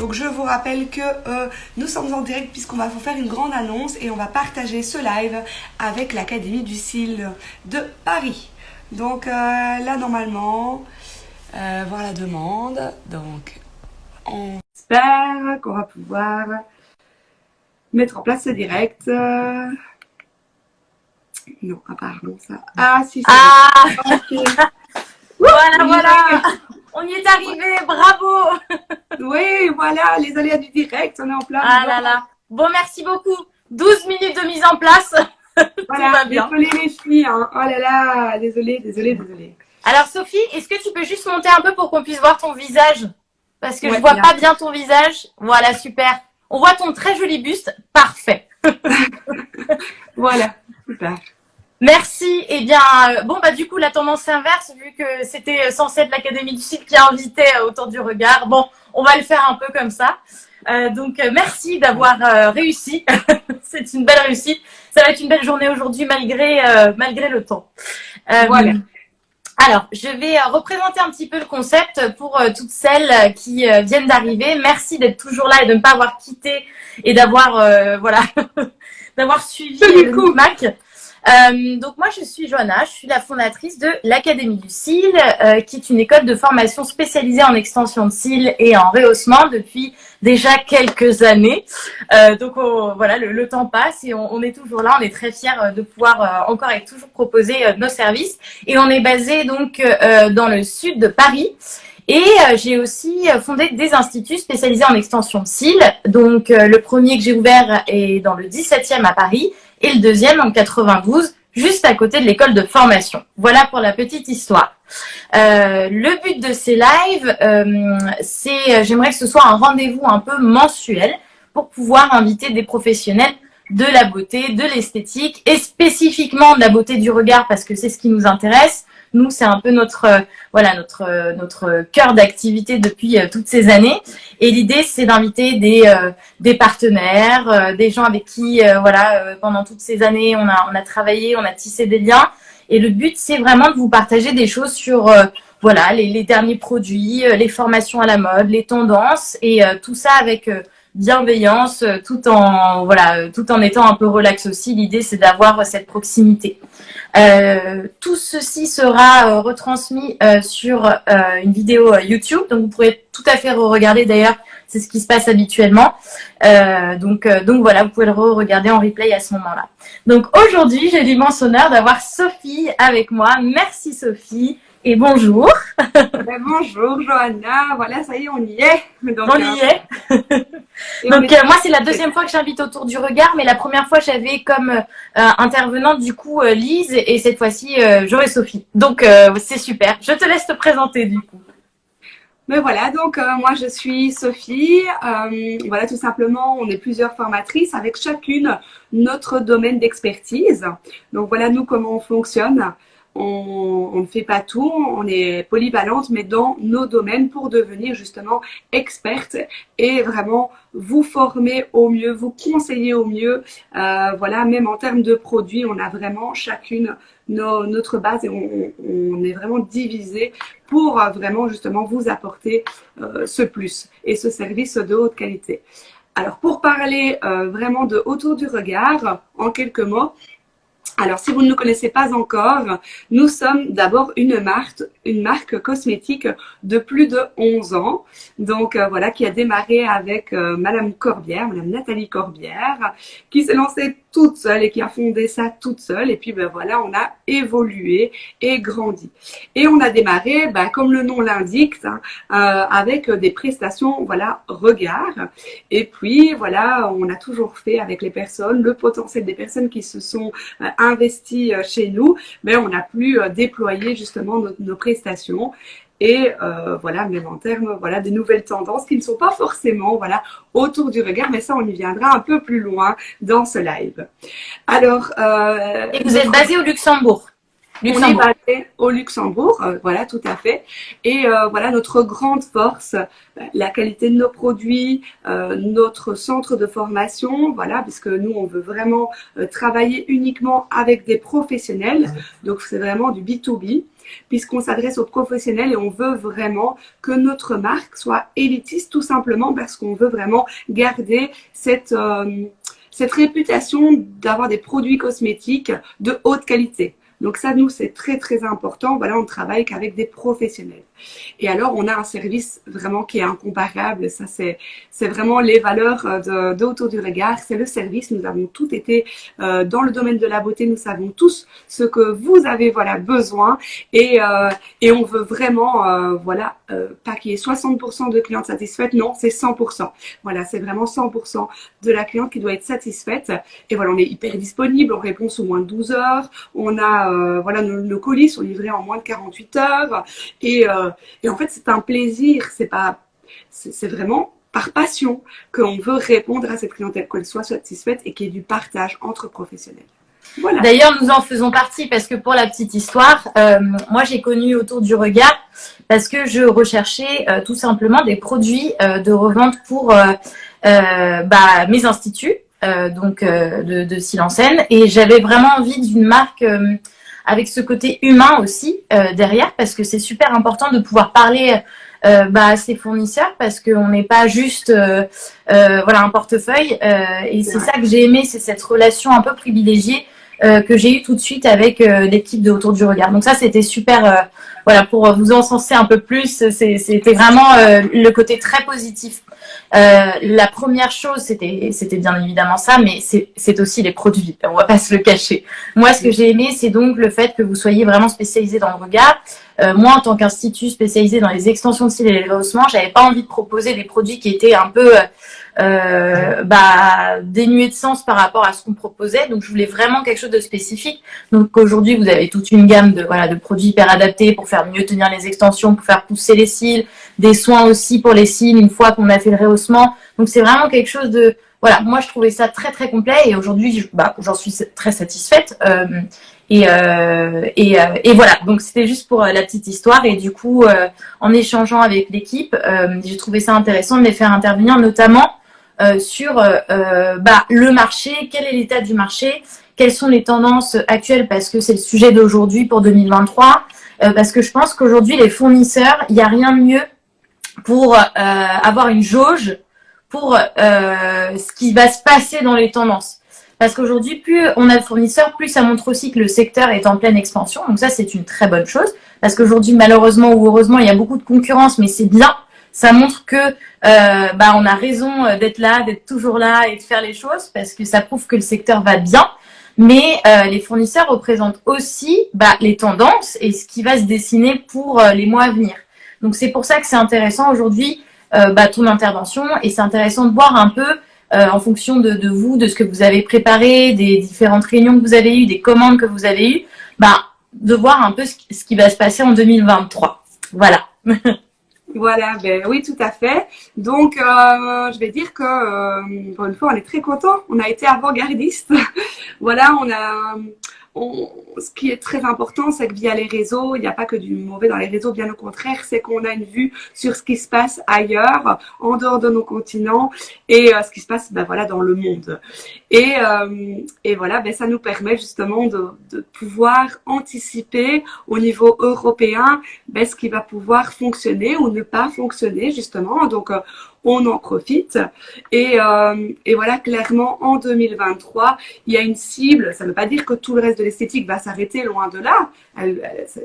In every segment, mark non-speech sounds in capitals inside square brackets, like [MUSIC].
Donc je vous rappelle que euh, nous sommes en direct puisqu'on va vous faire une grande annonce et on va partager ce live avec l'Académie du CIL de Paris. Donc euh, là normalement, euh, voir la demande. Donc on espère qu'on va pouvoir mettre en place ce direct. Non, apparemment ça. Ah si, ah [LAUGHS] Voilà, voilà On y est arrivé, bravo Oui, voilà, les aléas du direct, on est en place. Ah là là. Bon, merci beaucoup. 12 minutes de mise en place. [LAUGHS] Voilà, désolé les filles. Hein. Oh là là, désolé, désolé, désolé. Alors Sophie, est-ce que tu peux juste monter un peu pour qu'on puisse voir ton visage? Parce que je je vois pas bien ton visage. Voilà, super. On voit ton très joli buste. Parfait. [LAUGHS] [LAUGHS] voilà, super. Merci. Eh bien, euh, bon, bah du coup, la tendance inverse, vu que c'était censé être l'Académie du site qui a invité euh, autour du regard. Bon, on va le faire un peu comme ça. Euh, donc, merci d'avoir réussi. [LAUGHS] C'est une belle réussite. Ça va être une belle journée aujourd'hui, malgré malgré le temps. voilà. Alors, je vais représenter un petit peu le concept pour toutes celles qui viennent d'arriver. Merci d'être toujours là et de ne pas avoir quitté et d'avoir voilà [LAUGHS] d'avoir suivi le Mac. Euh, donc moi, je suis Johanna, je suis la fondatrice de l'Académie du cil, euh, qui est une école de formation spécialisée en extension de cils et en rehaussement depuis déjà quelques années. Euh, donc voilà, le, temps passe et on, est toujours là. On est très fiers de pouvoir encore et toujours proposer nos services. Et on est basé donc dans le sud de Paris. Et j'ai aussi fondé des instituts spécialisés en extension cils. Donc le premier que j'ai ouvert est dans le 17e à Paris et le deuxième en 92, juste à côté de l'école de formation. Voilà pour la petite histoire. Euh, le but de ces lives, euh, c'est, j'aimerais que ce soit un rendez-vous un peu mensuel pour pouvoir inviter des professionnels de la beauté, de l'esthétique et spécifiquement de la beauté du regard parce que c'est ce qui nous intéresse, nous, c'est un peu notre euh, voilà notre euh, notre cœur d'activité depuis euh, toutes ces années. Et l'idée, c'est d'inviter des des partenaires, des gens avec qui voilà pendant toutes ces années on a on a travaillé, on a tissé des liens. Et le but, c'est vraiment de vous partager des choses sur voilà les, les, derniers produits, les formations à la mode, les tendances et tout ça avec bienveillance, tout en voilà, tout en étant un peu relax aussi. L'idée, c'est d'avoir cette proximité. Euh, tout ceci sera euh, retransmis euh, sur une vidéo YouTube, donc vous pourrez tout à fait re-regarder d'ailleurs, c'est ce qui se passe habituellement. donc, donc voilà, vous pouvez le re-regarder en replay à ce moment-là. Donc aujourd'hui, j'ai l'immense honneur d'avoir Sophie avec moi. Merci Sophie et bonjour. Ben, bonjour Johanna, voilà, ça y est, on y est. on y est. Donc euh, moi c'est la deuxième fois que j'invite autour du regard, mais la première fois j'avais comme euh, intervenante du coup euh, Lise et cette fois-ci Jo et Sophie. Donc c'est super. Je te laisse te présenter du coup. Mais voilà, donc moi je suis Sophie. voilà, tout simplement, on est plusieurs formatrices avec chacune notre domaine d'expertise. Donc voilà, nous comment on fonctionne on, ne fait pas tout, on est polyvalente, mais dans nos domaines pour devenir justement experte et vraiment vous former au mieux, vous conseiller au mieux. Euh, voilà, même en termes de produits, on a vraiment chacune notre base et on, est vraiment divisé pour vraiment justement vous apporter euh, ce plus et ce service de haute qualité. Alors pour parler euh, vraiment de autour du regard, en quelques mots, alors, si vous ne nous connaissez pas encore, nous sommes d'abord une marque, une marque cosmétique de plus de 11 ans. Donc, euh, voilà, qui a démarré avec euh, Madame Corbière, Madame Nathalie Corbière, qui s'est lancée toute seule et qui a fondé ça toute seule. Et puis, ben voilà, on a évolué et grandi. Et on a démarré, ben, comme le nom l'indique, hein, euh, avec des prestations, voilà, regard. Et puis, voilà, on a toujours fait avec les personnes, le potentiel des personnes qui se sont investi euh, chez nous, mais on a pu euh, déployer justement nos, prestations et euh, voilà même en termes voilà des nouvelles tendances qui ne sont pas forcément voilà autour du regard mais ça on y viendra un peu plus loin dans ce live. Alors et vous êtes basé au Luxembourg Luxembourg. On est basé au Luxembourg, euh, voilà, tout à fait. Et euh, voilà notre grande force, euh, la qualité de nos produits, notre centre de formation, voilà, puisque nous on veut vraiment travailler uniquement avec des professionnels. Donc c'est vraiment du B2B puisqu'on s'adresse aux professionnels et on veut vraiment que notre marque soit élitiste tout simplement parce qu'on veut vraiment garder cette, cette réputation d'avoir des produits cosmétiques de haute qualité. Donc ça, nous, c'est très, très important. Voilà, on travaille qu'avec des professionnels. Et alors, on a un service vraiment qui est incomparable. Ça, c'est c'est vraiment les valeurs euh, de, du regard. C'est le service. Nous avons tout été euh, dans le domaine de la beauté. Nous savons tous ce que vous avez voilà besoin. Et, euh, et on veut vraiment, euh, voilà, pas qu'il y ait 60% de clientes satisfaites. Non, c'est 100%. Voilà, c'est vraiment 100% de la cliente qui doit être satisfaite. Et voilà, on est hyper disponible. On répond sous moins de 12 heures. On a, voilà, nos, nos, colis sont livrés en moins de 48 heures. Et et en fait, c'est un plaisir. C'est pas, c'est vraiment par passion qu'on veut répondre à cette clientèle, qu'elle soit satisfaite et qu'il y ait du partage entre professionnels. Voilà. D'ailleurs, nous en faisons partie parce que pour la petite histoire, euh, moi j'ai connu autour du regard parce que je recherchais euh, tout simplement des produits euh, de revente pour bah, mes instituts, donc de, de Silencène, et j'avais vraiment envie d'une marque avec ce côté humain aussi euh, derrière, parce que c'est super important de pouvoir parler euh, bah, à ses fournisseurs, parce qu'on n'est pas juste euh, euh voilà un portefeuille. Euh, et c'est ça que j'ai aimé, c'est cette relation un peu privilégiée euh, que j'ai eu tout de suite avec l'équipe de Autour du Regard. Donc ça, c'était super. voilà, pour vous encenser un peu plus, c'était vraiment le côté très positif euh, la première chose, c'était, bien évidemment ça, mais c'est aussi les produits. On va pas se le cacher. Moi, ce que j'ai aimé, c'est donc le fait que vous soyez vraiment spécialisé dans le regard. Euh, moi, en tant qu'institut spécialisé dans les extensions de cils et les rehaussements, j'avais pas envie de proposer des produits qui étaient un peu euh, bah, dénués de sens par rapport à ce qu'on proposait. Donc, je voulais vraiment quelque chose de spécifique. Donc, aujourd'hui, vous avez toute une gamme de voilà de produits hyper adaptés pour faire mieux tenir les extensions, pour faire pousser les cils, des soins aussi pour les cils une fois qu'on a fait le rehaussement. Donc c'est vraiment quelque chose de voilà, moi je trouvais ça très très complet et aujourd'hui bah, j'en suis très satisfaite. Euh, et, euh, et, euh, et, voilà, donc c'était juste pour euh, la petite histoire et du coup euh, en échangeant avec l'équipe, j'ai trouvé ça intéressant de les faire intervenir notamment sur bah, le marché, quel est l'état du marché, quelles sont les tendances actuelles parce que c'est le sujet d'aujourd'hui pour 2023, parce que je pense qu'aujourd'hui les fournisseurs, il n'y a rien de mieux pour euh, avoir une jauge pour euh, ce qui va se passer dans les tendances. Parce qu'aujourd'hui, plus on a de fournisseurs, plus ça montre aussi que le secteur est en pleine expansion. Donc ça, c'est une très bonne chose. Parce qu'aujourd'hui, malheureusement ou heureusement, il y a beaucoup de concurrence, mais c'est bien. Ça montre que euh, bah, on a raison d'être là, d'être toujours là et de faire les choses, parce que ça prouve que le secteur va bien. Mais euh, les fournisseurs représentent aussi bah, les tendances et ce qui va se dessiner pour euh, les mois à venir. Donc c'est pour ça que c'est intéressant aujourd'hui euh, bah, ton intervention et c'est intéressant de voir un peu euh, en fonction de, de, vous, de ce que vous avez préparé, des différentes réunions que vous avez eues, des commandes que vous avez eues, bah, de voir un peu ce, ce qui va se passer en 2023. Voilà. [LAUGHS] Voilà, ben oui, tout à fait. Donc, euh, je vais dire que, euh, pour une fois, on est très content. On a été avant-gardiste. [LAUGHS] voilà, on a, ce qui est très important, c'est que via les réseaux, il n'y a pas que du mauvais dans les réseaux, bien au contraire, c'est qu'on a une vue sur ce qui se passe ailleurs, en dehors de nos continents, et euh, ce qui se passe ben, voilà, dans le monde. Et, euh, et voilà, ben, ça nous permet justement de, de, pouvoir anticiper au niveau européen ben, ce qui va pouvoir fonctionner ou ne pas fonctionner, justement. Donc, euh, on en profite. Et, euh, voilà, clairement, en 2023, il y a une cible. Ça ne veut pas dire que tout le reste de l'esthétique va s'arrêter, loin de là.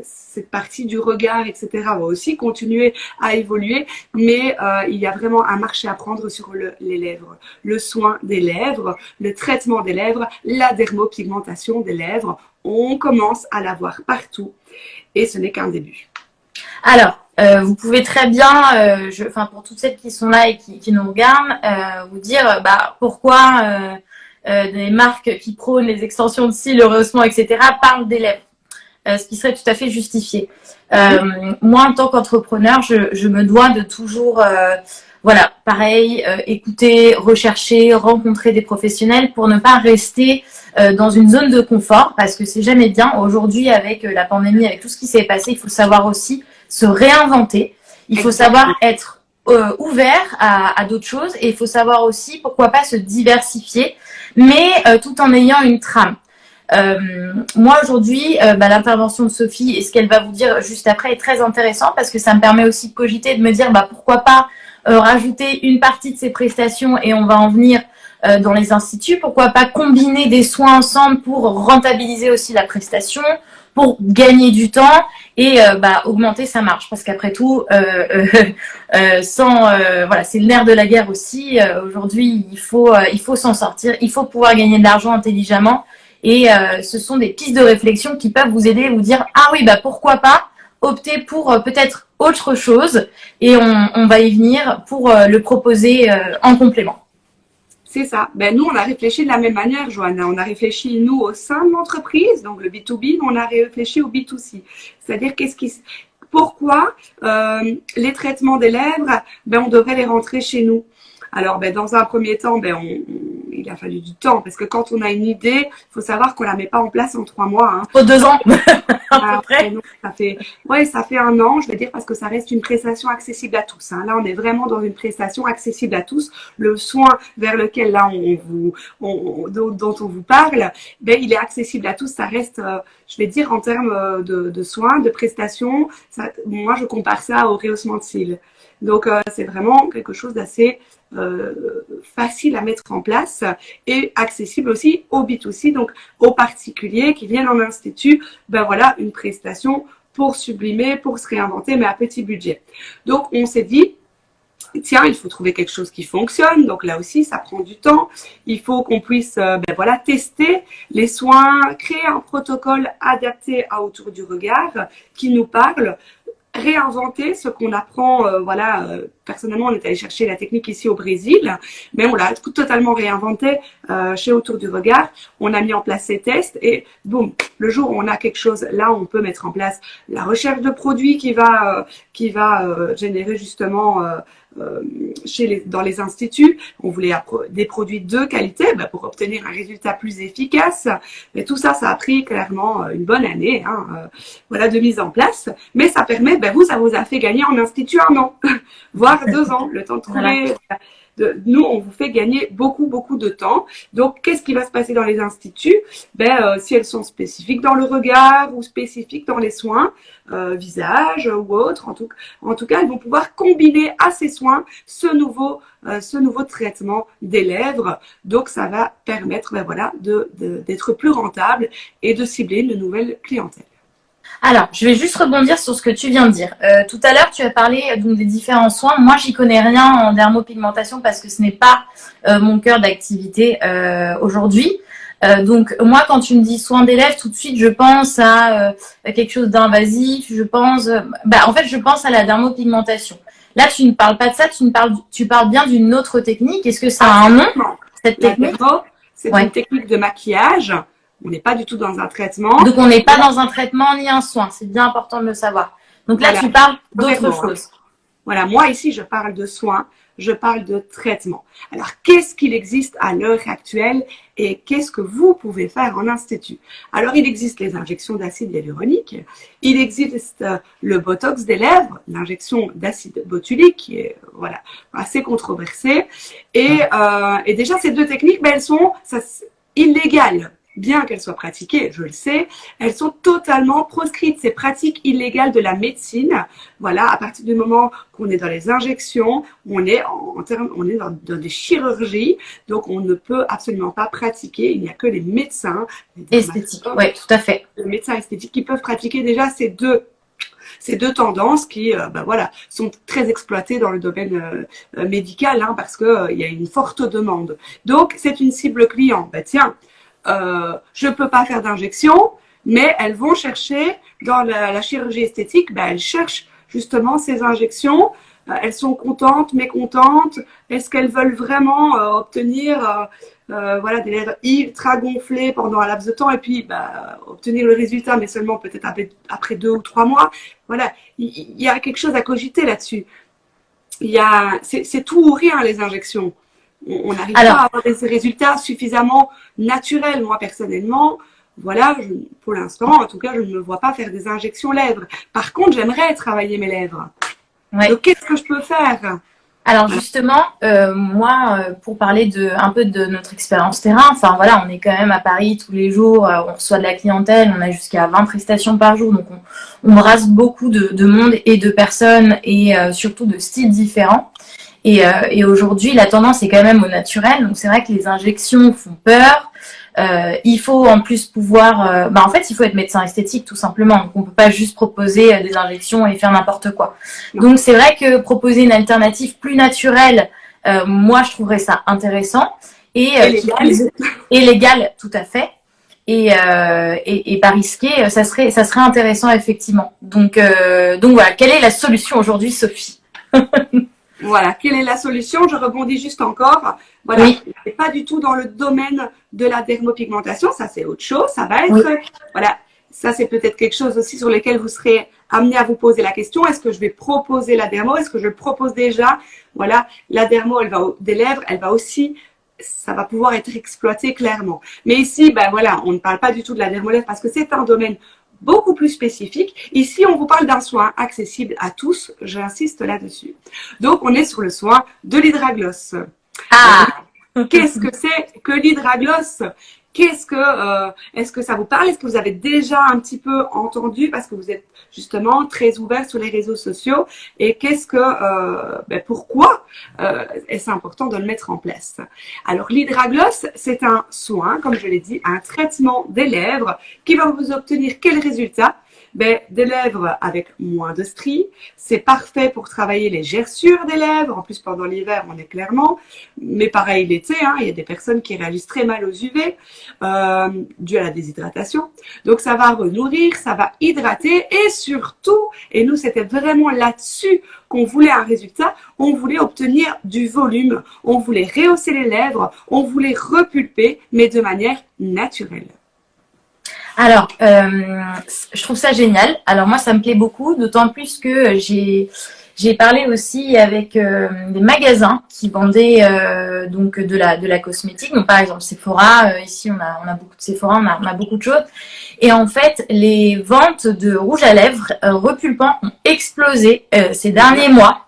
cette partie du regard, etc., va aussi continuer à évoluer. Mais euh, il y a vraiment un marché à prendre sur le, les lèvres. Le soin des lèvres, le traitement des lèvres, la dermopigmentation des lèvres. On commence à la voir partout. Et ce n'est qu'un début. Alors, euh, vous pouvez très bien, euh, pour toutes celles qui sont là et qui, nous regardent, euh, vous dire bah, pourquoi des marques qui prônent les extensions de cils, le rehaussement, etc. parlent des lèvres, ce qui serait tout à fait justifié. moi, en tant qu'entrepreneur, je, je, me dois de toujours, voilà, pareil, écouter, rechercher, rencontrer des professionnels pour ne pas rester dans une zone de confort parce que c'est jamais bien. Aujourd'hui, avec la pandémie, avec tout ce qui s'est passé, il faut savoir aussi se réinventer. Il faut savoir être ouvert à, à d'autres choses et il faut savoir aussi pourquoi pas se diversifier, mais tout en ayant une trame. Euh, moi aujourd'hui, euh, bah, l'intervention de Sophie et ce qu'elle va vous dire juste après est très intéressant parce que ça me permet aussi de cogiter, de me dire bah, pourquoi pas euh, rajouter une partie de ces prestations et on va en venir dans les instituts. Pourquoi pas combiner des soins ensemble pour rentabiliser aussi la prestation, pour gagner du temps et bah, augmenter sa marge. Parce qu'après tout, [LAUGHS] sans voilà, c'est le nerf de la guerre aussi. Aujourd'hui, il faut il faut s'en sortir. Il faut pouvoir gagner de l'argent intelligemment et euh, ce sont des pistes de réflexion qui peuvent vous aider, vous dire ah oui bah pourquoi pas opter pour euh, peut-être autre chose et on, va y venir pour euh, le proposer en complément. C'est ça. Ben, nous, on a réfléchi de la même manière, Joanna. On a réfléchi, nous, au sein de l'entreprise, donc le B2B, mais on a réfléchi au B2C. C'est-à-dire, qu'est-ce qui, pourquoi les traitements des lèvres, ben, on devrait les rentrer chez nous. Alors, ben, dans un premier temps, ben, on, il a fallu du temps parce que quand on a une idée, il faut savoir qu'on la met pas en place en trois mois. Hein. Faut deux ans. [LAUGHS] à peu près. ça fait, ouais, ça fait un an, je vais dire, parce que ça reste une prestation accessible à tous. Hein. Là, on est vraiment dans une prestation accessible à tous. Le soin vers lequel là on vous, on, dont, on vous parle, ben il est accessible à tous. Ça reste, euh, je vais dire, en termes euh, de, de soins, de prestations. Ça, moi, je compare ça au rehaussement de cils. Donc, euh, c'est vraiment quelque chose d'assez euh, facile à mettre en place et accessible aussi au B2C, donc aux particuliers qui viennent en institut, ben voilà, une prestation pour sublimer, pour se réinventer, mais à petit budget. Donc, on s'est dit, tiens, il faut trouver quelque chose qui fonctionne. Donc là aussi, ça prend du temps. Il faut qu'on puisse euh, ben voilà, tester les soins, créer un protocole adapté à autour du regard qui nous parle, réinventer ce qu'on apprend. Euh, voilà, euh, personnellement, on est allé chercher la technique ici au Brésil, mais on l'a totalement réinventé euh, chez Autour du Regard. On a mis en place ces tests et boum, le jour où on a quelque chose, là, on peut mettre en place la recherche de produits qui va, qui va générer justement chez les, dans les instituts. On voulait des produits de qualité bah, pour obtenir un résultat plus efficace. Mais tout ça, ça a pris clairement euh, une bonne année hein, euh, voilà, de mise en place. Mais ça permet, ben, vous, ça vous a fait gagner en institut un an, [LAUGHS] voire deux ans, le temps de trouver nous, on vous fait gagner beaucoup, beaucoup de temps. Donc, qu'est-ce qui va se passer dans les instituts? Ben, euh, Si elles sont spécifiques dans le regard ou spécifiques dans les soins, euh, visage ou autre, en tout, cas, elles vont pouvoir combiner à ces soins ce nouveau, euh, ce nouveau traitement des lèvres. Donc, ça va permettre ben, voilà, d'être plus rentable et de cibler une nouvelle clientèle. Alors, je vais juste rebondir sur ce que tu viens de dire. Euh, tout à l'heure, tu as parlé euh, donc, des différents soins. Moi, j'y connais rien en dermopigmentation parce que ce n'est pas euh, mon cœur d'activité aujourd'hui. donc, moi, quand tu me dis soins des lèvres, tout de suite, je pense à, quelque chose d'invasif. Je pense, bah, en fait, je pense à la dermopigmentation. Là, tu ne parles pas de ça, tu, ne parles, tu parles bien d'une autre technique. Est-ce que ça a un nom, cette technique? C'est une technique de maquillage on n'est pas du tout dans un traitement. Donc, on n'est pas dans un traitement ni un soin. C'est bien important de le savoir. Donc là, tu parles d'autre chose. Voilà, moi ici, je parle de soins, je parle de traitement. Alors, qu'est-ce qu'il existe à l'heure actuelle et qu'est-ce que vous pouvez faire en institut? Alors, il existe les injections d'acide hyaluronique, il existe euh, le botox des lèvres, l'injection d'acide botulique, qui est voilà assez controversée. Et, euh, et déjà, ces deux techniques, ben, elles sont ça, illégales bien qu'elles soient pratiquées, je le sais, elles sont totalement proscrites. Ces pratiques illégales de la médecine, voilà, à partir du moment qu'on est dans les injections, on est en, termes, on est dans, des chirurgies, donc on ne peut absolument pas pratiquer. Il n'y a que les médecins, esthétiques, oui, tout à fait, les médecins esthétiques qui peuvent pratiquer déjà ces deux ces deux tendances qui euh, ben voilà, sont très exploitées dans le domaine euh, euh, médical hein, parce qu'il il y a une forte demande. Donc, c'est une cible client. Ben, tiens, euh, je ne peux pas faire d'injection, mais elles vont chercher dans la, chirurgie esthétique, ben, elles cherchent justement ces injections. Euh, elles sont contentes, mécontentes. Est-ce qu'elles veulent vraiment euh, obtenir voilà, des lèvres ultra gonflées pendant un laps de temps et puis bah, obtenir le résultat, mais seulement peut-être après, deux ou trois mois? Voilà, il y, a quelque chose à cogiter là-dessus. Il y a, c'est tout ou rien les injections. On n'arrive pas à avoir des résultats suffisamment naturels. Moi, personnellement, voilà, pour l'instant, en tout cas, je ne me vois pas faire des injections lèvres. Par contre, j'aimerais travailler mes lèvres. Donc, qu'est-ce que je peux faire? Alors justement, euh, moi, euh, pour parler de un peu de notre expérience terrain, enfin voilà, on est quand même à Paris tous les jours, euh, on reçoit de la clientèle, on a jusqu'à 20 prestations par jour, donc on, on brasse beaucoup de, de, monde et de personnes et surtout de styles différents. Et, et aujourd'hui, la tendance est quand même au naturel, donc c'est vrai que les injections font peur. Euh, il faut en plus pouvoir, euh, bah en fait, il faut être médecin esthétique tout simplement. Donc, on peut pas juste proposer euh, des injections et faire n'importe quoi. Donc, c'est vrai que proposer une alternative plus naturelle, moi, je trouverais ça intéressant et, et légal. tout à fait. Et, et, et, pas risqué, ça serait, ça serait intéressant effectivement. Donc, donc voilà, quelle est la solution aujourd'hui, Sophie? [LAUGHS] Voilà, quelle est la solution? Je rebondis juste encore. Voilà, oui. pas du tout dans le domaine de la dermopigmentation, ça c'est autre chose. Ça va être, voilà, ça c'est peut-être quelque chose aussi sur lequel vous serez amené à vous poser la question. Est-ce que je vais proposer la dermo? Est-ce que je le propose déjà? Voilà, la dermo, elle va des lèvres, elle va aussi ça va pouvoir être exploité clairement. Mais ici, ben voilà, on ne parle pas du tout de la dermolèvre parce que c'est un domaine beaucoup plus spécifique. Ici, on vous parle d'un soin accessible à tous. J'insiste là-dessus. Donc, on est sur le soin de l'hydragloss. Ah Qu'est-ce que c'est que l'hydragloss? Qu'est-ce que, euh, est-ce que ça vous parle? Est-ce que vous avez déjà un petit peu entendu parce que vous êtes justement très ouvert sur les réseaux sociaux? Et qu'est-ce que, euh, ben pourquoi euh, est-ce important de le mettre en place? Alors l'hydragloss, c'est un soin, comme je l'ai dit, un traitement des lèvres qui va vous obtenir quel résultat? Ben, des lèvres avec moins de stries. C'est parfait pour travailler les gerçures des lèvres. En plus, pendant l'hiver, on est clairement. Mais pareil, l'été, hein, il y a des personnes qui réagissent très mal aux UV euh, dû à la déshydratation. Donc, ça va renourrir, ça va hydrater et surtout, et nous, c'était vraiment là-dessus qu'on voulait un résultat, on voulait obtenir du volume, on voulait rehausser les lèvres, on voulait repulper, mais de manière naturelle. Alors, euh, je trouve ça génial. Alors moi, ça me plaît beaucoup, d'autant plus que j'ai j'ai parlé aussi avec euh, des magasins qui vendaient euh, donc de la de la cosmétique. Donc par exemple Sephora. Euh, ici, on a on a beaucoup de Sephora, on a, on a beaucoup de choses. Et en fait, les ventes de rouge à lèvres repulpant ont explosé ces derniers mois.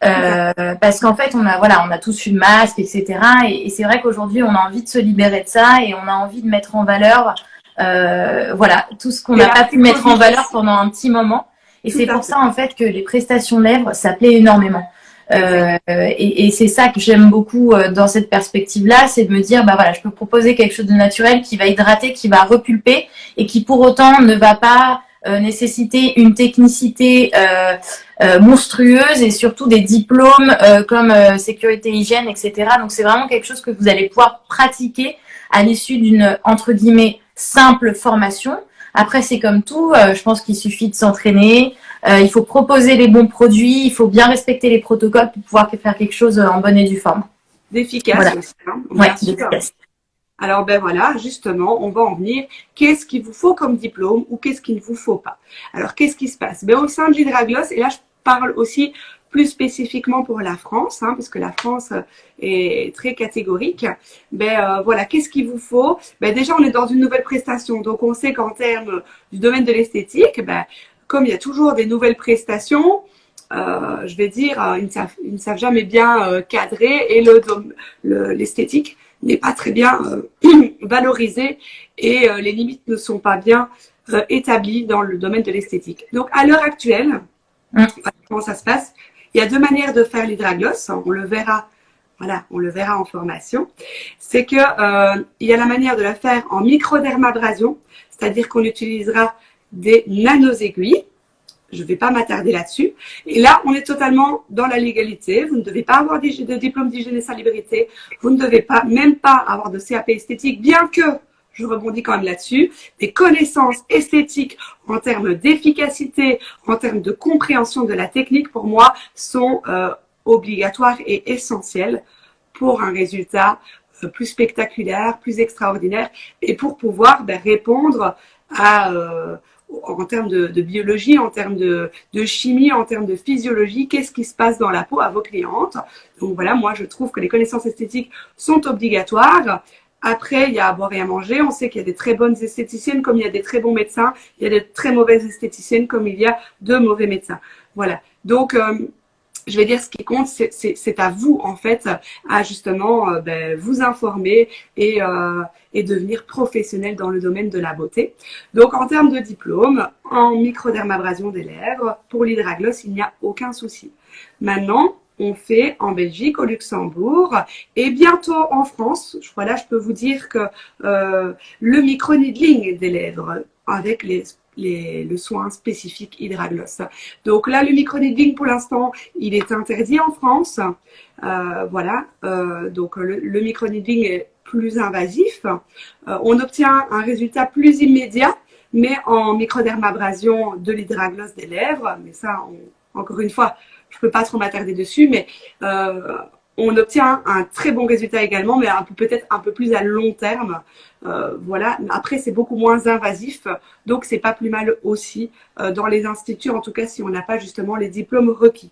parce qu'en fait, on a voilà, on a tous une masque, etc. Et, et c'est vrai qu'aujourd'hui, on a envie de se libérer de ça et on a envie de mettre en valeur euh, voilà, tout ce qu'on n'a pas pu mettre en valeur pendant un petit moment. Et c'est pour ça en fait que les prestations lèvres, ça plaît énormément. Euh, et, et c'est ça que j'aime beaucoup euh, dans cette perspective-là, c'est de me dire, bah voilà, je peux proposer quelque chose de naturel qui va hydrater, qui va repulper et qui pour autant ne va pas euh, nécessiter une technicité euh, euh, monstrueuse et surtout des diplômes comme sécurité hygiène, etc. Donc c'est vraiment quelque chose que vous allez pouvoir pratiquer à l'issue d'une entre guillemets simple formation. Après, c'est comme tout, euh, je pense qu'il suffit de s'entraîner, euh, il faut proposer les bons produits, il faut bien respecter les protocoles pour pouvoir faire quelque chose en bonne et due forme. D'efficace aussi. Hein. Alors ben voilà, justement, on va en venir. Qu'est-ce qu'il vous faut comme diplôme ou qu'est-ce qu'il ne vous faut pas? Alors qu'est-ce qui se passe? Ben, Au sein de l'Hydragloss, et là je parle aussi plus spécifiquement pour la France, hein, parce que la France euh, est très catégorique. Ben euh, voilà, qu'est-ce qu'il vous faut? Ben déjà, on est dans une nouvelle prestation, donc on sait qu'en termes du domaine de l'esthétique, ben comme il y a toujours des nouvelles prestations, euh, je vais dire, ils ne savent, ils ne savent jamais bien cadrer et le l'esthétique n'est pas très bien [CLEARS THROAT] valorisé et les limites ne sont pas bien établies dans le domaine de l'esthétique. Donc à l'heure actuelle, mmh. comment ça se passe il y a deux manières de faire l'hydragloss. On le verra, voilà, on le verra en formation. C'est que euh, il y a la manière de la faire en microdermabrasion, c'est-à-dire qu'on utilisera des nanoaiguilles. Je ne vais pas m'attarder là-dessus. Et là, on est totalement dans la légalité. Vous ne devez pas avoir de diplôme d'hygiène et salubrité. Vous ne devez pas, même pas avoir de CAP esthétique, bien que je rebondis quand même là-dessus, des connaissances esthétiques en termes d'efficacité, en termes de compréhension de la technique, pour moi, sont euh, obligatoires et essentielles pour un résultat euh, plus spectaculaire, plus extraordinaire, et pour pouvoir ben, répondre euh, en termes de, biologie, en termes de, chimie, en termes de physiologie, qu'est-ce qui se passe dans la peau à vos clientes. Donc voilà, moi je trouve que les connaissances esthétiques sont obligatoires. Après, il y a à boire et à manger. On sait qu'il y a des très bonnes esthéticiennes comme il y a des très bons médecins. Il y a des très mauvaises esthéticiennes comme il y a de mauvais médecins. Voilà. Donc, euh, je vais dire ce qui compte, c'est à vous en fait à justement euh, ben, vous informer et, euh, et devenir professionnel dans le domaine de la beauté. Donc en termes de diplôme, en microdermabrasion des lèvres, pour l'hydragloss, il n'y a aucun souci. Maintenant, on fait en Belgique, au Luxembourg et bientôt en France. Voilà, je peux vous dire que euh, le micro-needling des lèvres avec les le soin spécifique hydragloss. Donc là, le microneedling, pour l'instant, il est interdit en France. Euh, voilà, euh, donc le, le microneedling est plus invasif. Euh, on obtient un résultat plus immédiat, mais en microdermabrasion de l'hydragloss des lèvres. Mais ça, encore une fois, je peux pas trop m'attarder dessus, mais on obtient un très bon résultat également, mais peut-être un peu plus à long terme. Euh, voilà. Après, c'est beaucoup moins invasif, donc c'est pas plus mal aussi euh, dans les instituts, en tout cas si on n'a pas justement les diplômes requis.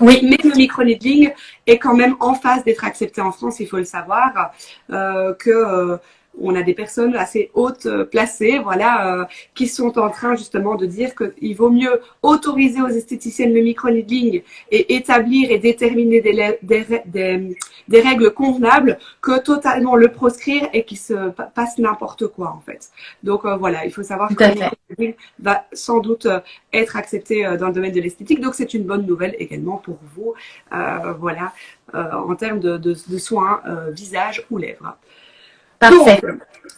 Oui, mais le microneedling est quand même en phase d'être accepté en France, il faut le savoir, euh, que on a des personnes assez hautes euh, placées, voilà, euh, qui sont en train justement de dire qu'il vaut mieux autoriser aux esthéticiennes le micro-needling et établir et déterminer des, des, des, règles convenables que totalement le proscrire et qu'il se passe n'importe quoi en fait. Donc euh, voilà, il faut savoir que le micro-needling va sans doute être accepté dans le domaine de l'esthétique, donc c'est une bonne nouvelle également pour vous, voilà, en termes de, de, de soins visage ou lèvres. Parfait.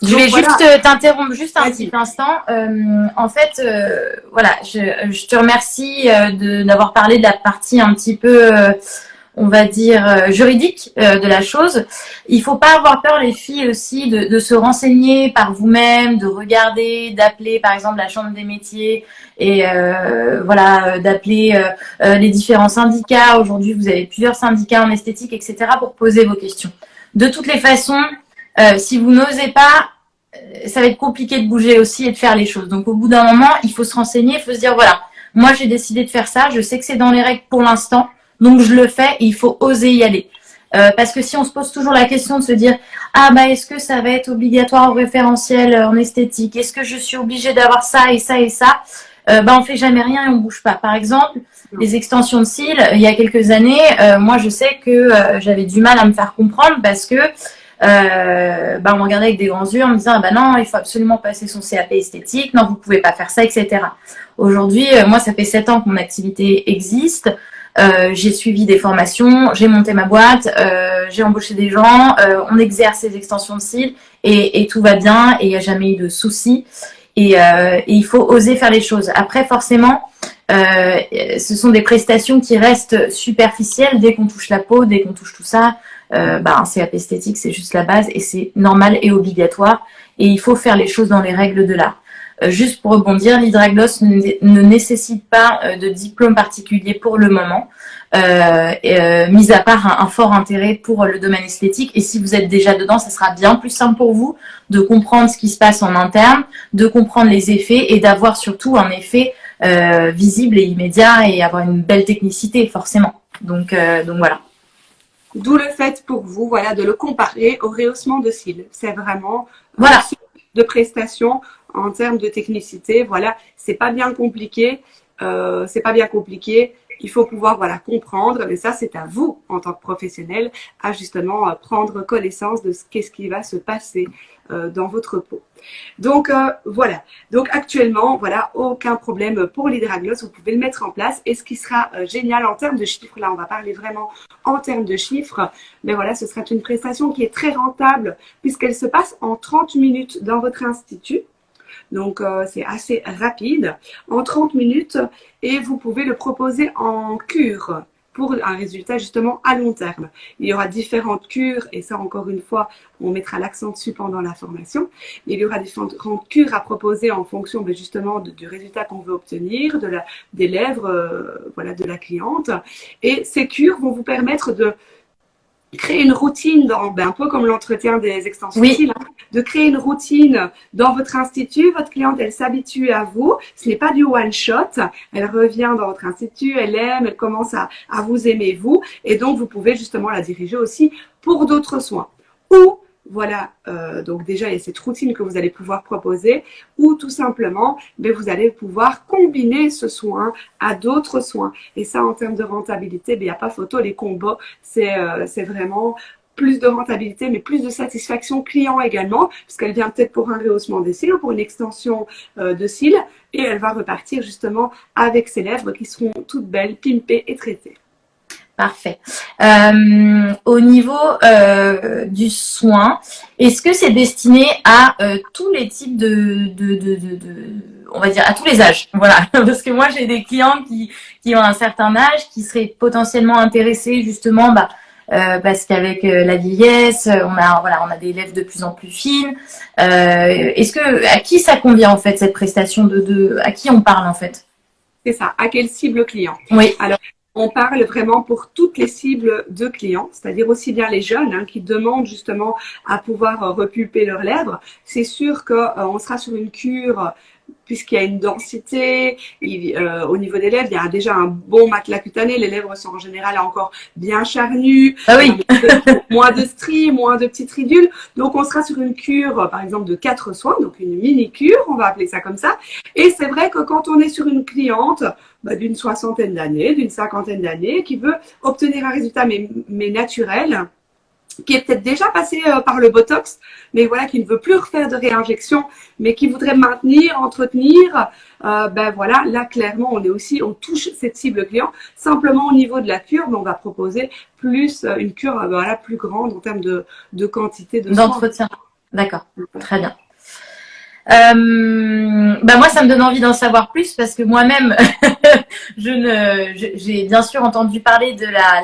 je vais juste euh, t'interrompre juste un petit instant. Euh, en fait, euh, voilà, je, je, te remercie d'avoir parlé de la partie un petit peu, on va dire, juridique de la chose. Il faut pas avoir peur, les filles aussi, de, de se renseigner par vous-même, de regarder, d'appeler, par exemple, la chambre des métiers et voilà, d'appeler les différents syndicats. Aujourd'hui, vous avez plusieurs syndicats en esthétique, etc., pour poser vos questions. De toutes les façons, euh, si vous n'osez pas, euh, ça va être compliqué de bouger aussi et de faire les choses. Donc au bout d'un moment, il faut se renseigner, il faut se dire voilà, moi j'ai décidé de faire ça, je sais que c'est dans les règles pour l'instant, donc je le fais et il faut oser y aller. Euh, parce que si on se pose toujours la question de se dire ah bah est-ce que ça va être obligatoire au référentiel en esthétique, est-ce que je suis obligée d'avoir ça et ça et ça, euh, bah on fait jamais rien et on bouge pas. Par exemple, les extensions de cils, il y a quelques années, moi je sais que j'avais du mal à me faire comprendre parce que euh, bah, on me regardait avec des grands yeux en me disant ah bah non, il faut absolument passer son CAP esthétique, non, vous pouvez pas faire ça, etc. Aujourd'hui, euh, moi, ça fait sept ans que mon activité existe. Euh, j'ai suivi des formations, j'ai monté ma boîte, euh, j'ai embauché des gens, euh, on exerce les extensions de cils et, et tout va bien et il n'y a jamais eu de soucis. Et, il faut oser faire les choses. Après, forcément, ce sont des prestations qui restent superficielles dès qu'on touche la peau, dès qu'on touche tout ça bah, un CAP esthétique, c'est juste la base et c'est normal et obligatoire. Et il faut faire les choses dans les règles de l'art. Euh, juste pour rebondir, l'hydragloss ne, nécessite pas euh, de diplôme particulier pour le moment, euh, euh, mis à part un, fort intérêt pour le domaine esthétique. Et si vous êtes déjà dedans, ça sera bien plus simple pour vous de comprendre ce qui se passe en interne, de comprendre les effets et d'avoir surtout un effet euh, visible et immédiat et avoir une belle technicité forcément. Donc, donc voilà. D'où le fait pour vous, voilà, de le comparer au rehaussement de cils. C'est vraiment voilà. de prestation en termes de technicité. Voilà, c'est pas bien compliqué. Euh, c'est pas bien compliqué. Il faut pouvoir voilà comprendre, mais ça c'est à vous en tant que professionnel à justement euh, prendre connaissance de ce qu'est-ce qui va se passer euh, dans votre peau. Donc euh, voilà. Donc actuellement, voilà, aucun problème pour l'hydragloss. Vous pouvez le mettre en place. Et ce qui sera génial en termes de chiffres, là, on va parler vraiment en termes de chiffres. Mais voilà, ce sera une prestation qui est très rentable puisqu'elle se passe en 30 minutes dans votre institut. Donc, euh, c'est assez rapide, en 30 minutes, et vous pouvez le proposer en cure pour un résultat justement à long terme. Il y aura différentes cures, et ça encore une fois, on mettra l'accent dessus pendant la formation. Il y aura différentes cures à proposer en fonction ben, justement du résultat qu'on veut obtenir, de la, des lèvres euh, voilà, de la cliente. Et ces cures vont vous permettre de créer une routine, dans, ben, un peu comme l'entretien des extensions hein, de créer une routine dans votre institut. Votre cliente, elle s'habitue à vous. Ce n'est pas du one shot. Elle revient dans votre institut, elle aime, elle commence à, à vous aimer vous, et donc vous pouvez justement la diriger aussi pour d'autres soins. Ou voilà, euh, donc déjà, il y a cette routine que vous allez pouvoir proposer ou tout simplement, mais ben, vous allez pouvoir combiner ce soin à d'autres soins. Et ça, en termes de rentabilité, ben, il n'y a pas photo. Les combos, euh, c'est vraiment plus de rentabilité, mais plus de satisfaction client également, puisqu'elle vient peut-être pour un rehaussement des cils ou pour une extension euh, de cils, et elle va repartir justement avec ses lèvres qui seront toutes belles, pimpées et traitées. Parfait. Euh, au niveau euh, du soin, est-ce que c'est destiné à euh, tous les types de, de, de, de, on va dire à tous les âges, [LAUGHS] voilà, parce que moi j'ai des clients qui, qui ont un certain âge, qui seraient potentiellement intéressés justement, bah, parce qu'avec la vieillesse, on a voilà, on a des lèvres de plus en plus fines. Est-ce que à qui ça convient en fait cette prestation de, de à qui on parle en fait? C'est ça. À quelle cible client? Oui. Alors on parle vraiment pour toutes les cibles de clients, c'est-à-dire aussi bien les jeunes hein, qui demandent justement à pouvoir euh, repulper leurs lèvres. C'est sûr qu'on euh, sera sur une cure puisqu'il y a une densité euh, au niveau des lèvres, il y a déjà un bon matelas cutané, les lèvres sont en général encore bien charnues, ah oui. [LAUGHS] moins de stries, moins de petites ridules. Donc on sera sur une cure par exemple de quatre soins, donc une mini cure, on va appeler ça comme ça. Et c'est vrai que quand on est sur une cliente bah, d'une soixantaine d'années, d'une cinquantaine d'années, qui veut obtenir un résultat mais, mais naturel, qui est peut-être déjà passé euh, par le Botox, mais voilà, qui ne veut plus refaire de réinjection, mais qui voudrait maintenir, entretenir, euh, ben voilà, là clairement, on est aussi, on touche cette cible client. Simplement au niveau de la cure, ben, on va proposer plus euh, une cure, voilà, plus grande en termes de, de quantité de d'entretien. D'accord, très bien. Bah moi, ça me donne envie d'en savoir plus parce que moi-même, [LAUGHS] je ne, j'ai bien sûr entendu parler de la,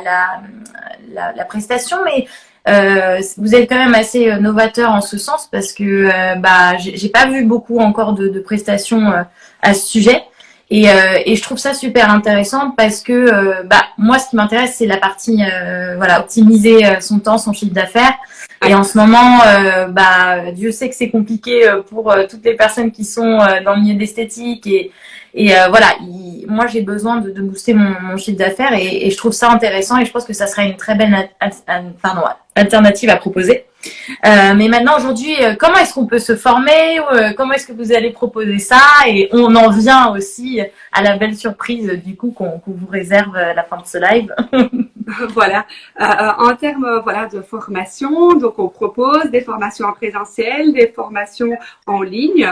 la, la prestation, mais euh, vous êtes quand même assez euh, novateur en ce sens parce que euh, bah j'ai pas vu beaucoup encore de, de prestations euh, à ce sujet. Et, et, je trouve ça super intéressant parce que bah moi ce qui m'intéresse c'est la partie voilà optimiser son temps son chiffre d'affaires. Et en ce moment bah Dieu sait que c'est compliqué pour toutes les personnes qui sont dans le milieu d'esthétique et et voilà, moi j'ai besoin de, de, booster mon, mon chiffre d'affaires et, et, je trouve ça intéressant et je pense que ça serait une très belle pardon, alternative à proposer. Euh, mais maintenant, aujourd'hui, euh, comment est-ce qu'on peut se former euh, Comment est-ce que vous allez proposer ça? Et on en vient aussi à la belle surprise du coup qu'on vous réserve à la fin de ce live. [LAUGHS] [LAUGHS] voilà. en termes voilà de formation, donc on propose des formations en présentiel, des formations en ligne.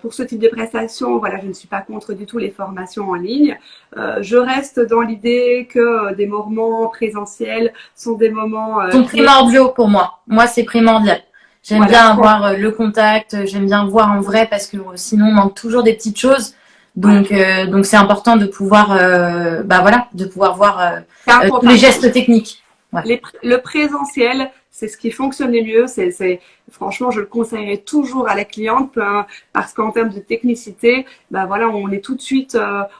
pour ce type de prestations, voilà, je ne suis pas contre du tout les formations en ligne. je reste dans l'idée que des moments présentiels sont des moments sont primordiaux pour moi. Moi, c'est primordial. J'aime bien avoir euh, le contact, euh, j'aime bien voir en vrai parce que euh, sinon on manque toujours des petites choses. Donc donc c'est important de pouvoir bah voilà, de pouvoir voir tous les gestes techniques. le présentiel, c'est ce qui fonctionne le mieux. C'est franchement, je le conseillerais toujours à la cliente parce qu'en termes de technicité, bah voilà, on est tout de suite,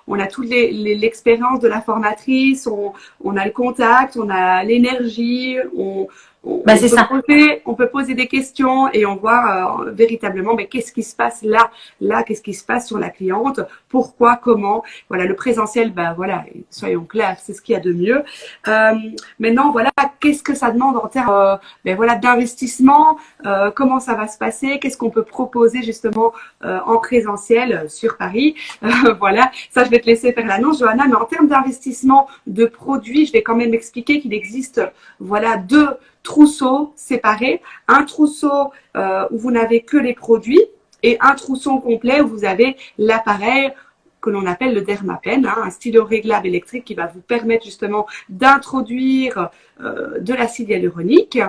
on a toute l'expérience de la formatrice, on, on a le contact, on a l'énergie, on, on, bah, peut ça. Poser, on peut poser des questions et on voit euh, véritablement mais qu'est-ce qui se passe là, là, qu'est-ce qui se passe sur la cliente, pourquoi, comment? Voilà, le présentiel, ben voilà, soyons clairs, c'est ce qu'il y a de mieux. Euh, maintenant, voilà, qu'est-ce que ça demande en termes euh, ben voilà, d'investissement, euh, comment ça va se passer, qu'est-ce qu'on peut proposer justement en présentiel sur Paris? [LAUGHS] voilà, ça je vais te laisser faire l'annonce, Johanna, mais en termes d'investissement de produits, je vais quand même expliquer qu'il existe voilà deux trousseaux séparés. Un trousseau euh, où vous n'avez que les produits et un trousseau complet où vous avez l'appareil que l'on appelle le dermapen, hein, un stylo réglable électrique qui va vous permettre justement d'introduire euh, de l'acide hyaluronique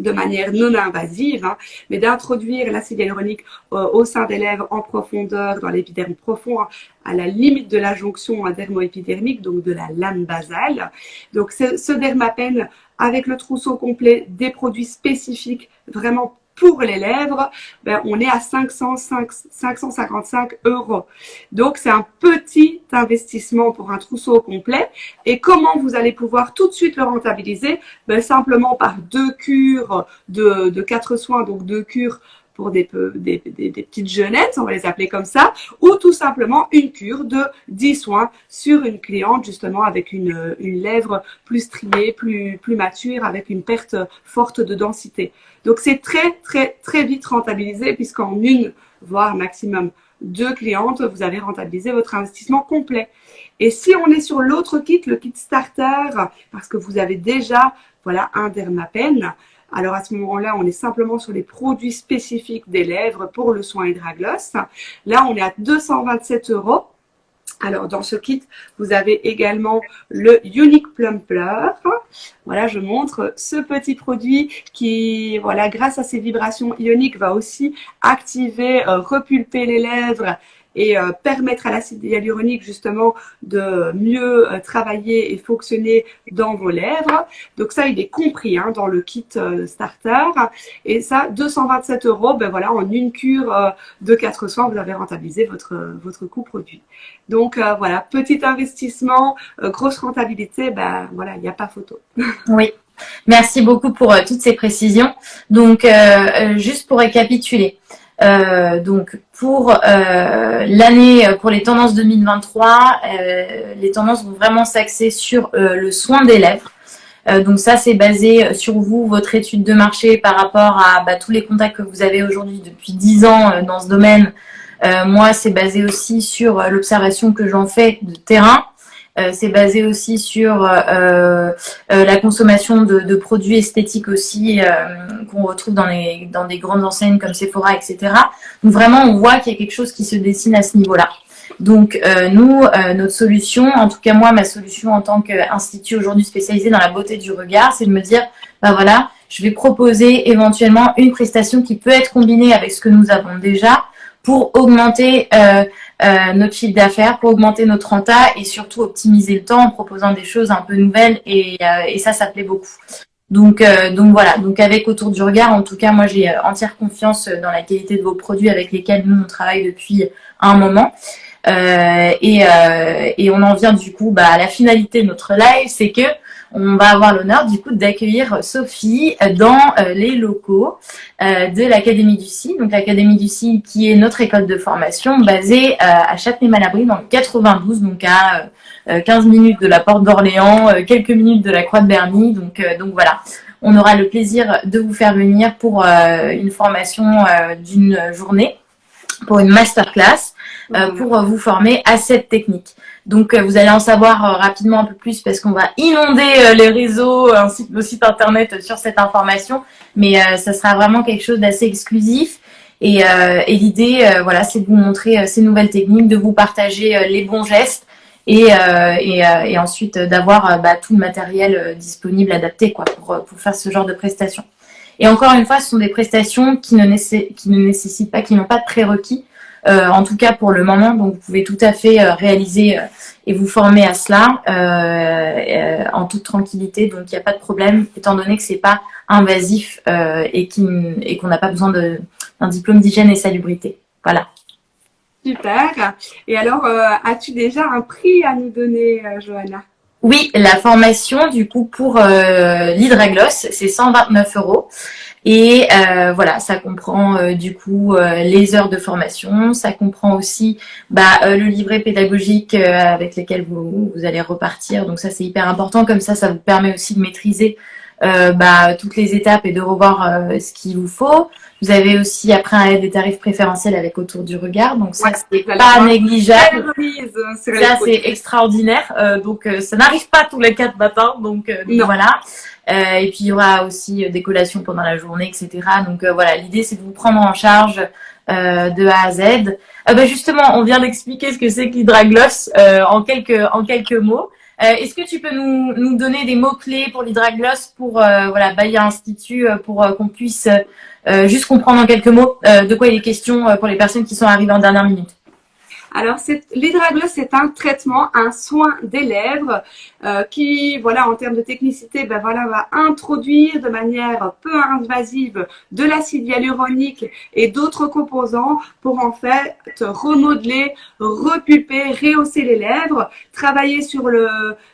de manière non invasive, hein, mais d'introduire l'acide hyaluronique euh, au sein des lèvres en profondeur, dans l'épiderme profond, hein, à la limite de la jonction dermo-épidermique, donc de la lame basale. Donc ce, ce avec le trousseau complet, des produits spécifiques vraiment pour les lèvres, ben, on est à 505, 555 euros. Donc, c'est un petit investissement pour un trousseau complet. Et comment vous allez pouvoir tout de suite le rentabiliser? Ben, Simplement par deux cures de quatre soins, donc deux cures pour des, petites jeunettes, on va les appeler comme ça, ou tout simplement une cure de 10 soins sur une cliente justement avec une, lèvre plus striée, plus, mature, avec une perte forte de densité. Donc c'est très très très vite rentabilisé puisqu'en une, voire maximum deux clientes, vous avez rentabilisé votre investissement complet. Et si on est sur l'autre kit, le kit starter, parce que vous avez déjà voilà un dermapen, alors à ce moment-là, on est simplement sur les produits spécifiques des lèvres pour le soin Hydragloss. Là, on est à 227 euros. Alors, dans ce kit, vous avez également le Unique Plumper. Voilà, je montre ce petit produit qui, voilà, grâce à ses vibrations ioniques, va aussi activer, euh, repulper les lèvres et euh, permettre à l'acide hyaluronique justement de mieux euh, travailler et fonctionner dans vos lèvres. Donc ça, il est compris hein, dans le kit euh, starter. Et ça, 227 euros, ben voilà, en une cure de 4 soins, vous avez rentabilisé votre, votre coût produit. Donc voilà, petit investissement, grosse rentabilité, ben voilà, il n'y a pas photo. [LAUGHS] Oui. Merci beaucoup pour toutes ces précisions. Donc, juste pour récapituler, euh, donc pour euh, l'année, euh, pour les tendances 2023, les tendances vont vraiment s'axer sur le soin des lèvres. donc ça, c'est basé sur vous, votre étude de marché par rapport à bah, tous les contacts que vous avez aujourd'hui depuis 10 ans dans ce domaine. moi, c'est basé aussi sur l'observation que j'en fais de terrain. Euh, c'est basé aussi sur euh, euh, la consommation de, produits esthétiques aussi qu'on retrouve dans, les, dans des grandes enseignes comme Sephora, etc. Donc vraiment, on voit qu'il y a quelque chose qui se dessine à ce niveau-là. Donc nous, notre solution, en tout cas moi, ma solution en tant qu'institut aujourd'hui spécialisé dans la beauté du regard, c'est de me dire, bah voilà, je vais proposer éventuellement une prestation qui peut être combinée avec ce que nous avons déjà pour augmenter euh, euh, notre chiffre d'affaires, pour augmenter notre renta et surtout optimiser le temps en proposant des choses un peu nouvelles et, euh, et ça, ça plaît beaucoup. Donc, donc voilà, donc avec Autour du regard, en tout cas, moi j'ai entière confiance dans la qualité de vos produits avec lesquels nous on travaille depuis un moment. Euh, et, euh, et, on en vient du coup bah, à la finalité de notre live, c'est que on va avoir l'honneur du coup d'accueillir Sophie dans euh, les locaux euh, de l'Académie du CI. Donc l'Académie du CI qui est notre école de formation basée à Châtenay-Malabry dans le 92, donc à 15 minutes de la Porte d'Orléans, quelques minutes de la Croix de Berny. Donc, donc voilà, on aura le plaisir de vous faire venir pour une formation d'une journée, pour une masterclass. Euh, pour euh, vous former à cette technique. Donc euh, vous allez en savoir rapidement un peu plus parce qu'on va inonder les réseaux ainsi que le site internet sur cette information, mais ça sera vraiment quelque chose d'assez exclusif. Et, l'idée, voilà, c'est de vous montrer ces nouvelles techniques, de vous partager les bons gestes et, ensuite d'avoir bah, tout le matériel disponible, adapté quoi, pour, faire ce genre de prestations. Et encore une fois, ce sont des prestations qui ne nécessitent pas, qui n'ont pas de prérequis. Euh, en tout cas pour le moment. Donc vous pouvez tout à fait euh, réaliser euh, et vous former à cela en toute tranquillité. Donc il n'y a pas de problème étant donné que c'est pas invasif et qu'on n'a pas besoin d'un diplôme d'hygiène et salubrité. Voilà. Super. Et alors, as-tu déjà un prix à nous donner, Johanna? Oui, la formation, du coup, pour l'hydragloss, c'est 129 euros. Et euh, voilà, ça comprend euh, du coup euh, les heures de formation, ça comprend aussi bah, le livret pédagogique avec lequel vous, allez repartir. Donc ça c'est hyper important, comme ça ça vous permet aussi de maîtriser bah, toutes les étapes et de revoir ce qu'il vous faut. Vous avez aussi après des tarifs préférentiels avec autour du regard, donc ça c'est pas négligeable. Ça c'est extraordinaire, donc ça n'arrive pas tous les quatre matins, donc voilà. Euh, et puis il y aura aussi euh, des collations pendant la journée, etc. Donc euh, voilà, l'idée c'est de vous prendre en charge de A à Z. Bah, justement, on vient d'expliquer ce que c'est que l'hydragloss en quelques en quelques mots. Est-ce que tu peux nous, nous donner des mots-clés pour l'hydragloss pour voilà, Bayer Institut pour qu'on puisse juste comprendre en quelques mots de quoi il est question pour les personnes qui sont arrivées en dernière minute Alors, l'hydragloss, c'est un traitement, un soin des lèvres euh, qui, voilà, en termes de technicité, ben voilà, va introduire de manière peu invasive de l'acide hyaluronique et d'autres composants pour en fait remodeler, repulper, rehausser les lèvres, travailler sur le,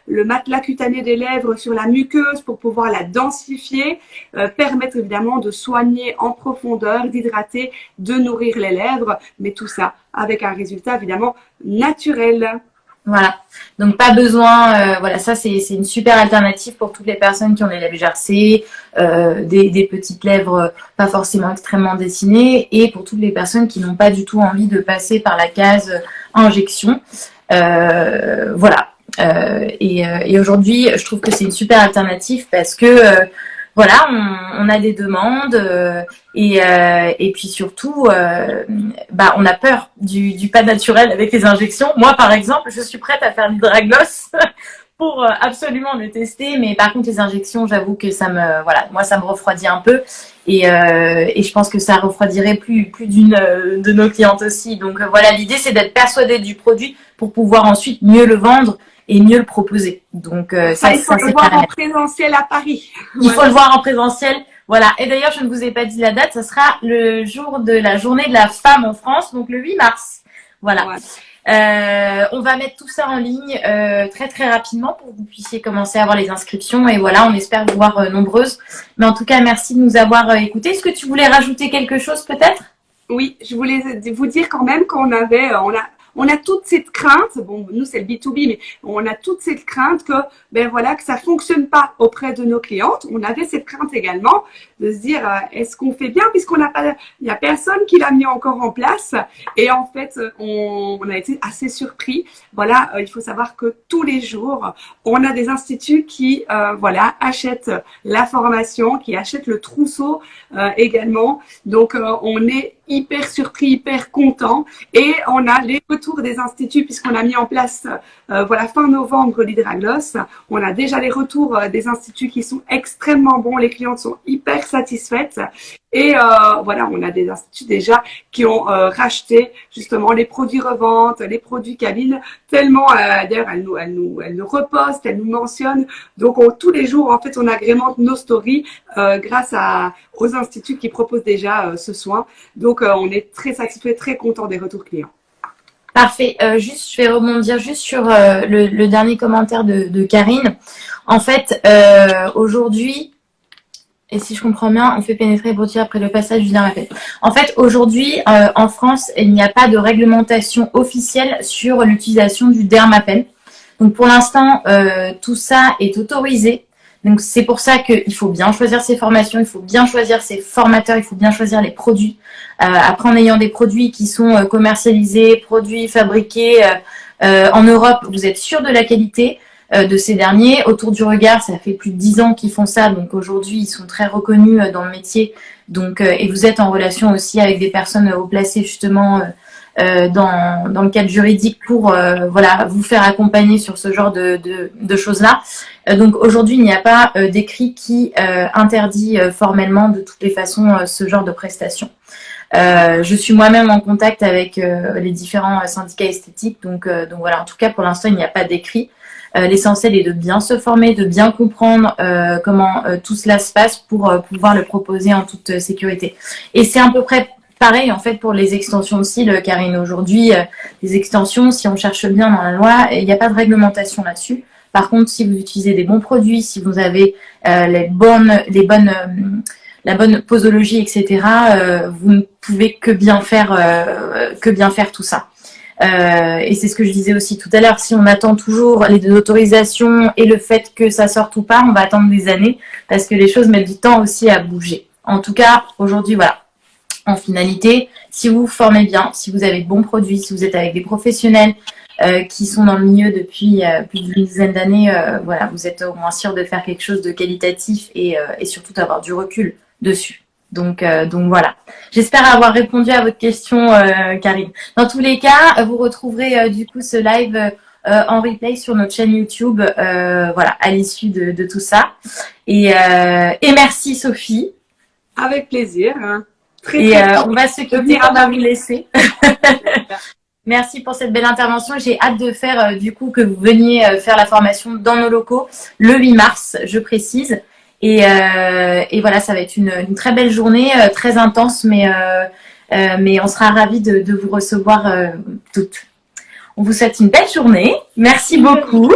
le matelas cutané des lèvres, sur la muqueuse pour pouvoir la densifier, euh, permettre évidemment de soigner en profondeur, d'hydrater, de nourrir les lèvres, mais tout ça avec un résultat évidemment naturel. Voilà, donc pas besoin, euh, voilà, ça c'est une super alternative pour toutes les personnes qui ont des lèvres gercées, euh, des, petites lèvres pas forcément extrêmement dessinées, et pour toutes les personnes qui n'ont pas du tout envie de passer par la case injection. Euh, voilà, et, et aujourd'hui je trouve que c'est une super alternative parce que voilà, on, a des demandes euh, et, euh, et puis surtout, euh, bah, on a peur du, du, pas naturel avec les injections. Moi, par exemple, je suis prête à faire l'hydragloss [LAUGHS] pour absolument le tester, mais par contre, les injections, j'avoue que ça me, voilà, moi, ça me refroidit un peu et, et je pense que ça refroidirait plus, plus d'une de nos clientes aussi. Donc voilà, l'idée, c'est d'être persuadé du produit pour pouvoir ensuite mieux le vendre et mieux le proposer. Donc euh, ça, il faut le voir en présentiel à Paris. Il faut le voir en présentiel. Voilà. Et d'ailleurs, je ne vous ai pas dit la date. Ce sera le jour de la journée de la femme en France, donc le 8 mars. Voilà. Euh, on va mettre tout ça en ligne euh, très très rapidement pour que vous puissiez commencer à avoir les inscriptions. Et voilà, on espère vous voir euh, nombreuses. Mais en tout cas, merci de nous avoir écoutés. Est-ce que tu voulais rajouter quelque chose peut-être? Oui, je voulais vous dire quand même qu'on avait, on a on a toute cette crainte, bon, nous c'est le B2B, mais on a toute cette crainte que, ben voilà, que ça fonctionne pas auprès de nos clientes. On avait cette crainte également de se dire, euh, est-ce qu'on fait bien puisqu'on n'a pas, il a personne qui l'a mis encore en place. Et en fait, on, a été assez surpris. Voilà, euh, il faut savoir que tous les jours, on a des instituts qui, euh, voilà, achètent la formation, qui achètent le trousseau également. Donc, on est hyper surpris, hyper content. Et on a les retours des instituts puisqu'on a mis en place, euh, voilà, fin novembre l'hydragloss. On a déjà les retours euh, des instituts qui sont extrêmement bons. Les clientes sont hyper satisfaites. Et euh, voilà, on a des instituts déjà qui ont euh, racheté justement les produits revente, les produits cabine, tellement d'ailleurs elles nous, elles nous, elles nous repostent, elles nous mentionnent. Donc tous les jours, en fait, on agrémente nos stories grâce à, aux instituts qui proposent déjà ce soin. Donc on est très satisfait, très content des retours clients. Parfait. juste, je vais rebondir juste sur le, dernier commentaire de, Karine. En fait, aujourd'hui, et si je comprends bien, on fait pénétrer produits après le passage du dermapène. En fait, aujourd'hui, euh, en France, il n'y a pas de réglementation officielle sur l'utilisation du dermapène. Donc pour l'instant, euh, tout ça est autorisé. Donc c'est pour ça qu'il faut bien choisir ses formations, il faut bien choisir ses formateurs, il faut bien choisir les produits. Euh, après, en ayant des produits qui sont commercialisés, produits fabriqués en Europe, vous êtes sûr de la qualité. Euh, de ces derniers. Autour du regard, ça fait plus de dix ans qu'ils font ça, donc aujourd'hui ils sont très reconnus euh, dans le métier. Donc euh, et vous êtes en relation aussi avec des personnes haut placées justement dans, dans le cadre juridique pour voilà vous faire accompagner sur ce genre de, de, de choses là. Donc aujourd'hui il n'y a pas d'écrit qui interdit formellement de toutes les façons ce genre de prestations. je suis moi-même en contact avec les différents syndicats esthétiques, donc, voilà. En tout cas, pour l'instant, il n'y a pas d'écrit. Euh, l'essentiel est de bien se former, de bien comprendre euh, comment euh, tout cela se passe pour pouvoir le proposer en toute sécurité. Et c'est à peu près pareil en fait pour les extensions de cils, Karine. Aujourd'hui, les extensions, si on cherche bien dans la loi, il n'y a pas de réglementation là-dessus. Par contre, si vous utilisez des bons produits, si vous avez les bonnes, les bonnes, la bonne posologie, etc., vous ne pouvez que bien faire, que bien faire tout ça. Euh, et c'est ce que je disais aussi tout à l'heure, si on attend toujours les autorisations et le fait que ça sorte ou pas, on va attendre des années parce que les choses mettent du temps aussi à bouger. En tout cas, aujourd'hui, voilà. En finalité, si vous vous formez bien, si vous avez de bons produits, si vous êtes avec des professionnels euh, qui sont dans le milieu depuis euh, plus d'une dizaine d'années, voilà, vous êtes au moins sûr de faire quelque chose de qualitatif et, et surtout d'avoir du recul dessus. Donc, euh, donc voilà. J'espère avoir répondu à votre question, euh, Karine. Dans tous les cas, vous retrouverez euh, du coup ce live en replay sur notre chaîne YouTube, voilà, à l'issue de, tout ça. Et, et merci Sophie. Avec plaisir. Hein. Très, et on va se quitter, on va vous laisser. [LAUGHS] [LAUGHS] Merci pour cette belle intervention. J'ai hâte de faire, du coup, que vous veniez faire la formation dans nos locaux le 8 mars, je précise. Et, et voilà, ça va être une, une très belle journée, très intense, mais, mais on sera ravis de, de vous recevoir toutes. On vous souhaite une belle journée. Merci beaucoup.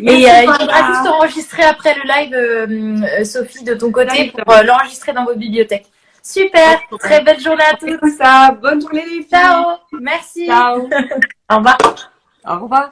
Et euh, il faudra juste enregistrer après le live, euh, euh, Sophie, de ton côté, pour l'enregistrer dans votre bibliothèque. Super, très belle journée à tous. ça. Bonne journée les filles. Ciao. Merci. Ciao. Au revoir. Au revoir.